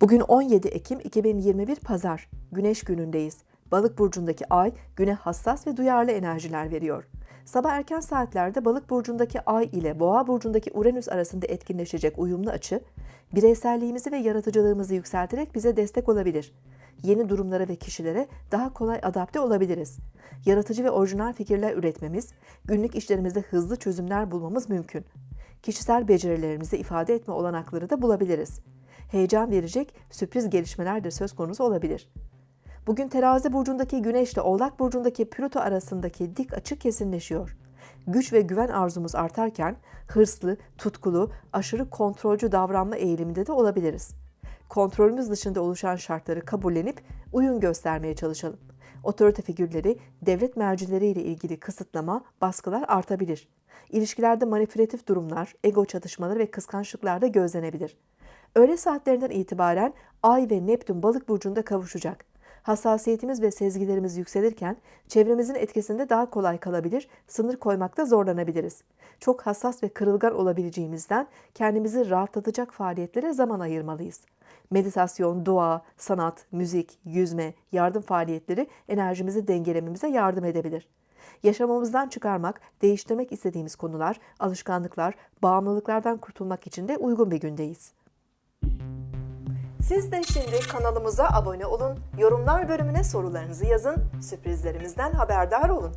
Bugün 17 Ekim 2021 Pazar. Güneş günündeyiz. Balık burcundaki ay güne hassas ve duyarlı enerjiler veriyor. Sabah erken saatlerde Balık burcundaki ay ile Boğa burcundaki Uranüs arasında etkinleşecek uyumlu açı, bireyselliğimizi ve yaratıcılığımızı yükselterek bize destek olabilir. Yeni durumlara ve kişilere daha kolay adapte olabiliriz. Yaratıcı ve orijinal fikirler üretmemiz, günlük işlerimizde hızlı çözümler bulmamız mümkün. Kişisel becerilerimizi ifade etme olanakları da bulabiliriz. Heyecan verecek sürpriz gelişmeler de söz konusu olabilir. Bugün terazi burcundaki güneş ile oğlak burcundaki Plüto arasındaki dik açı kesinleşiyor. Güç ve güven arzumuz artarken hırslı, tutkulu, aşırı kontrolcü davranma eğiliminde de olabiliriz. Kontrolümüz dışında oluşan şartları kabullenip uyum göstermeye çalışalım. Otorite figürleri, devlet mercileriyle ilgili kısıtlama, baskılar artabilir. İlişkilerde manipülatif durumlar, ego çatışmaları ve kıskançlıklar da gözlenebilir. Öğle saatlerinden itibaren Ay ve Neptün balık burcunda kavuşacak. Hassasiyetimiz ve sezgilerimiz yükselirken çevremizin etkisinde daha kolay kalabilir, sınır koymakta zorlanabiliriz. Çok hassas ve kırılgan olabileceğimizden kendimizi rahatlatacak faaliyetlere zaman ayırmalıyız. Meditasyon, dua, sanat, müzik, yüzme, yardım faaliyetleri enerjimizi dengelememize yardım edebilir. Yaşamımızdan çıkarmak, değiştirmek istediğimiz konular, alışkanlıklar, bağımlılıklardan kurtulmak için de uygun bir gündeyiz. Siz de şimdi kanalımıza abone olun, yorumlar bölümüne sorularınızı yazın, sürprizlerimizden haberdar olun.